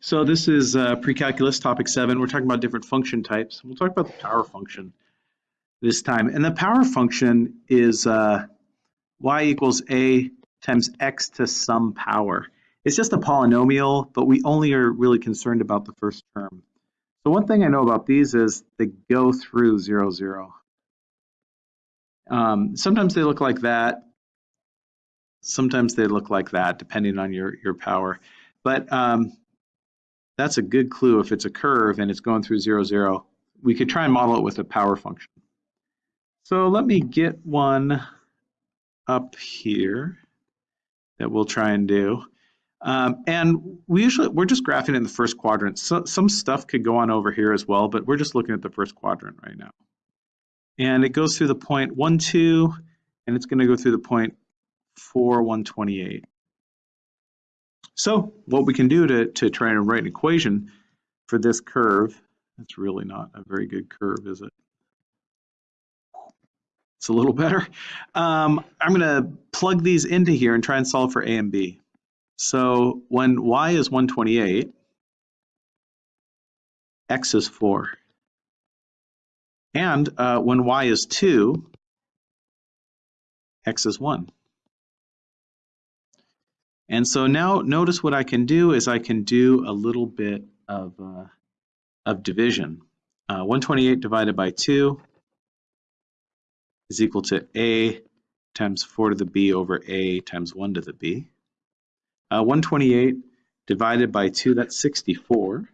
So this is uh, pre-calculus topic seven. We're talking about different function types. We'll talk about the power function this time. And the power function is uh, y equals a times x to some power. It's just a polynomial, but we only are really concerned about the first term. So one thing I know about these is they go through zero, zero. Um, sometimes they look like that. Sometimes they look like that, depending on your, your power. But um, that's a good clue if it's a curve and it's going through zero, zero. We could try and model it with a power function. So let me get one up here that we'll try and do. Um, and we usually, we're just graphing in the first quadrant. So, some stuff could go on over here as well, but we're just looking at the first quadrant right now. And it goes through the point 1, 2, and it's going to go through the point 4, 128. So what we can do to, to try and write an equation for this curve, it's really not a very good curve, is it? It's a little better. Um, I'm going to plug these into here and try and solve for a and b. So when y is 128, x is 4. And uh, when y is 2, x is 1. And so now notice what I can do is I can do a little bit of, uh, of division. Uh, 128 divided by 2 is equal to a times 4 to the b over a times 1 to the b. Uh, 128 divided by 2, that's 64.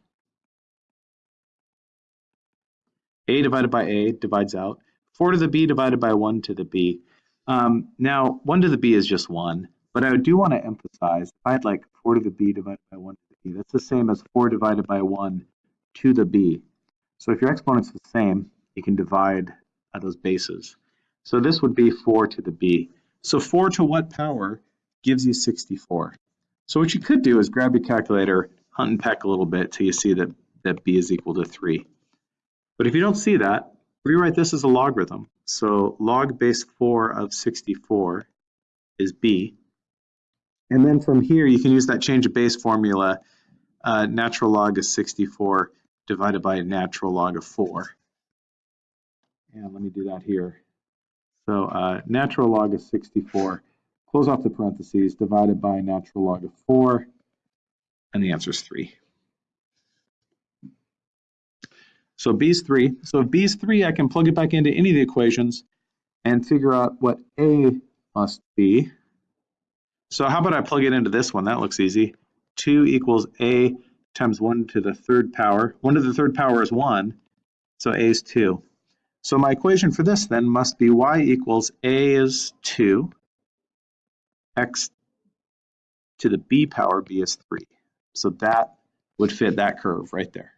a divided by a divides out. 4 to the b divided by 1 to the b. Um, now, 1 to the b is just 1. But I do want to emphasize, if I had like 4 to the b divided by 1 to the b, that's the same as 4 divided by 1 to the b. So if your exponent's the same, you can divide uh, those bases. So this would be 4 to the b. So 4 to what power gives you 64? So what you could do is grab your calculator, hunt and peck a little bit till you see that, that b is equal to 3. But if you don't see that, rewrite this as a logarithm. So log base 4 of 64 is b. And then from here, you can use that change of base formula, uh, natural log of 64 divided by natural log of 4. And let me do that here. So uh, natural log of 64, close off the parentheses, divided by natural log of 4, and the answer is 3. So b is 3. So if b is 3, I can plug it back into any of the equations and figure out what a must be. So how about I plug it into this one? That looks easy. 2 equals a times 1 to the third power. 1 to the third power is 1, so a is 2. So my equation for this then must be y equals a is 2, x to the b power b is 3. So that would fit that curve right there.